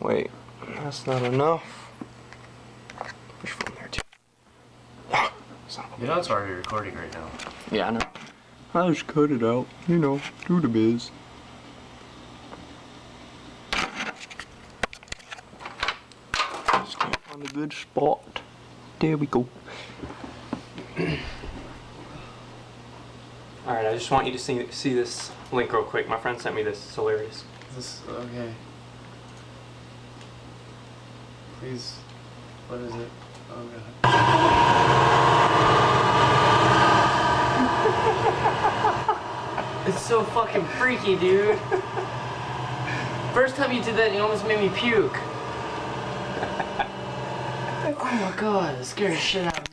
Wait, that's not enough. Push from there too. Ah, son of a- You know it's already recording right now. Yeah, I know. I just cut it out. You know, do the biz. Just can't find a good spot. There we go. Alright, I just want you to see, see this link real quick. My friend sent me this. It's hilarious. This okay. Please, what is it? Oh god. It's so fucking freaky, dude. First time you did that, you almost made me puke. Oh my god, it scared the shit out